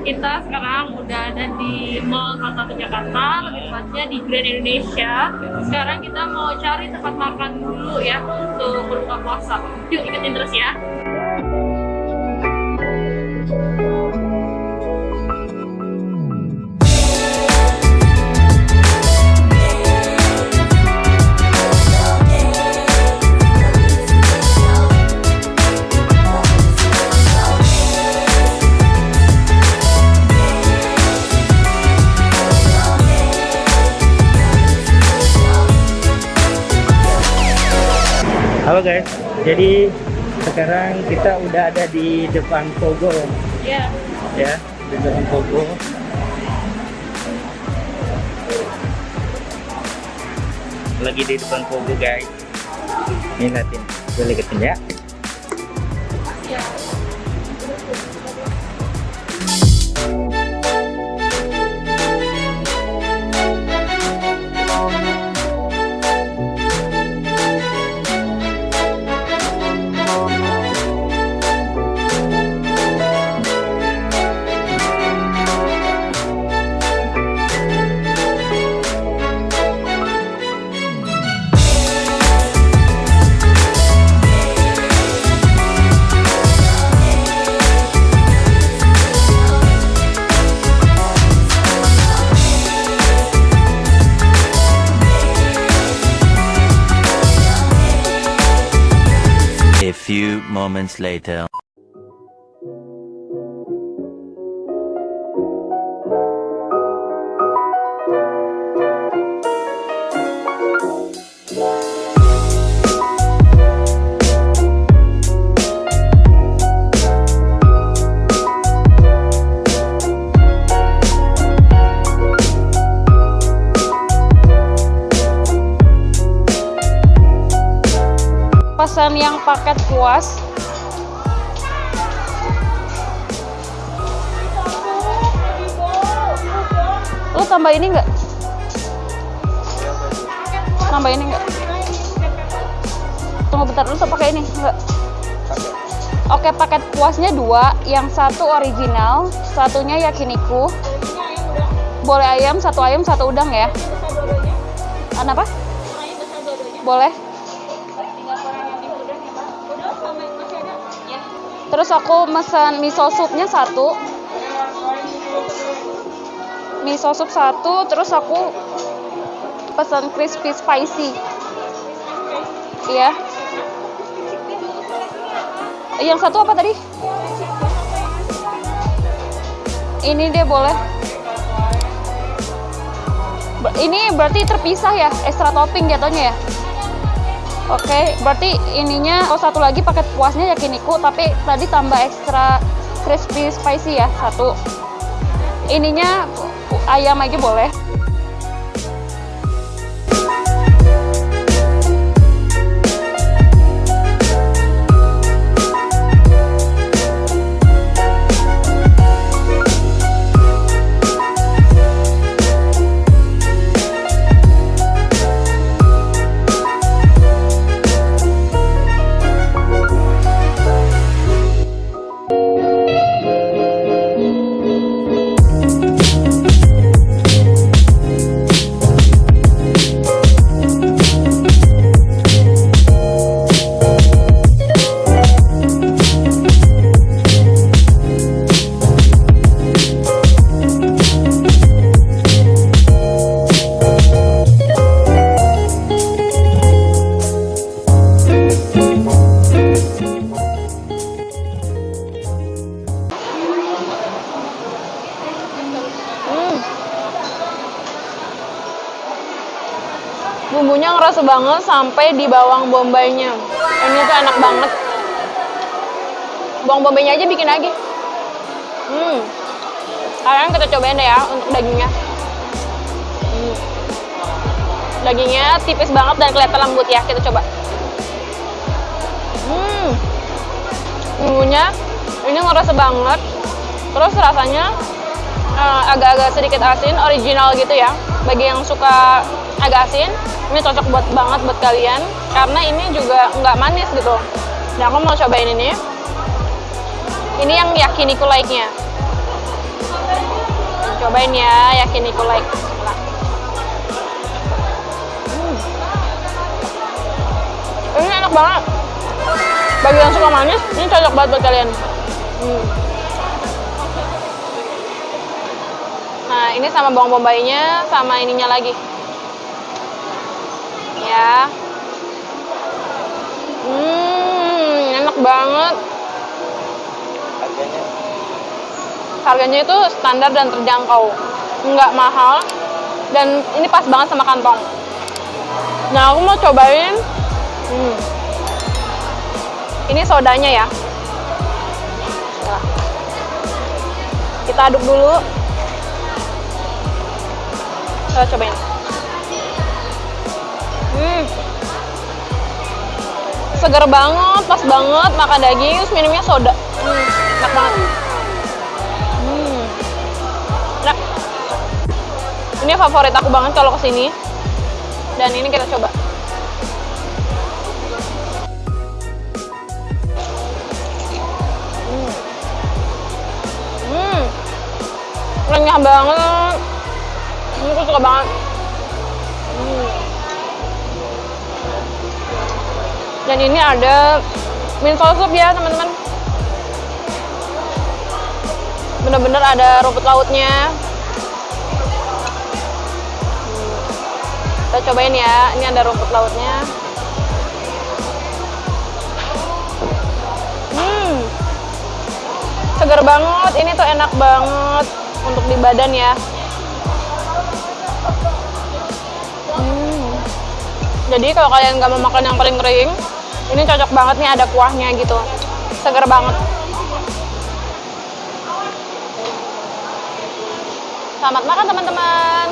kita sekarang udah ada di Mall Salah Satu Jakarta, lebih tepatnya di Grand Indonesia. Sekarang kita mau cari tempat makan dulu ya untuk berbuka puasa. Yuk ikutin terus ya. Halo guys, jadi sekarang kita udah ada di depan Pogo Ya. ya, di depan Pogo. Lagi di depan Pogo guys. Ini liatin, gue liatin ya. Moments later. pesan yang paket puas lu tambah ini enggak tambah ini enggak tunggu bentar lu tuh pakai ini enggak oke paket puasnya dua yang satu original satunya yakiniku. Boleh ayam satu ayam satu udang ya? Apa? Boleh. Terus aku pesan miso supnya satu. Miso sup satu, terus aku pesan crispy spicy. Iya. Yang satu apa tadi? Ini dia boleh. Ini berarti terpisah ya, extra topping jatuhnya ya? Oke, berarti ininya oh satu lagi paket puasnya yakiniku tapi tadi tambah ekstra crispy spicy ya satu. Ininya ayam aja boleh. Bumbunya ngerasa banget sampai di bawang bombaynya. Ini tuh enak banget. Bawang bombaynya aja bikin lagi. Hmm. Sekarang kita cobain deh ya untuk dagingnya. Hmm. Dagingnya tipis banget dan kelihatan lembut ya. Kita coba. Hmm. Bumbunya ini ngerasa banget. Terus rasanya eh, agak-agak sedikit asin, original gitu ya. Bagi yang suka agak asin. Ini cocok buat banget buat kalian. Karena ini juga nggak manis gitu. Nah aku mau cobain ini. Ini yang yakiniku like-nya cobain ya yakiniku like hmm. ini enak banget. Bagi yang suka manis ini cocok banget buat kalian. Hmm. nah ini sama bawang bombaynya sama ininya lagi. Ya. Hmm, enak banget. Harganya Harganya itu standar dan terjangkau. Nggak mahal. Dan ini pas banget sama kantong. Nah, aku mau cobain. Hmm. Ini sodanya ya. Nah. Kita aduk dulu. Kita cobain. Hmm. Seger banget, pas banget makan daging, terus minumnya soda. Hmm, enak banget. Hmm. Enak. Ini favorit aku banget kalau ke sini. Dan ini kita coba. Hmm. Hmm. Renyah banget. Ini aku suka banget. Dan ini ada miso sup ya teman-teman. Bener-bener ada rumput lautnya. Kita cobain ya, ini ada rumput lautnya. Hmm, segar banget. Ini tuh enak banget untuk di badan ya. Hmm. Jadi kalau kalian nggak mau makan yang paling kering, ini cocok banget nih ada kuahnya gitu. Segar banget. Selamat makan teman-teman.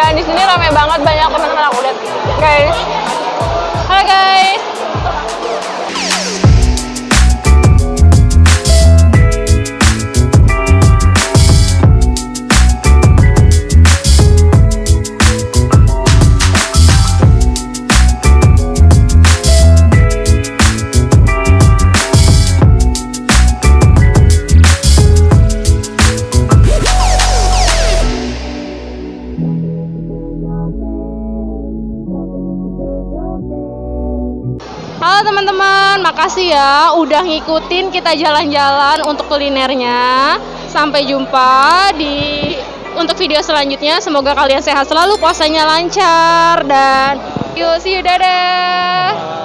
Dan di sini rame banget banyak teman-teman aku lihat guys. Ya udah ngikutin kita jalan-jalan untuk kulinernya. Sampai jumpa di untuk video selanjutnya. Semoga kalian sehat selalu, puasanya lancar dan yuk see you dadah.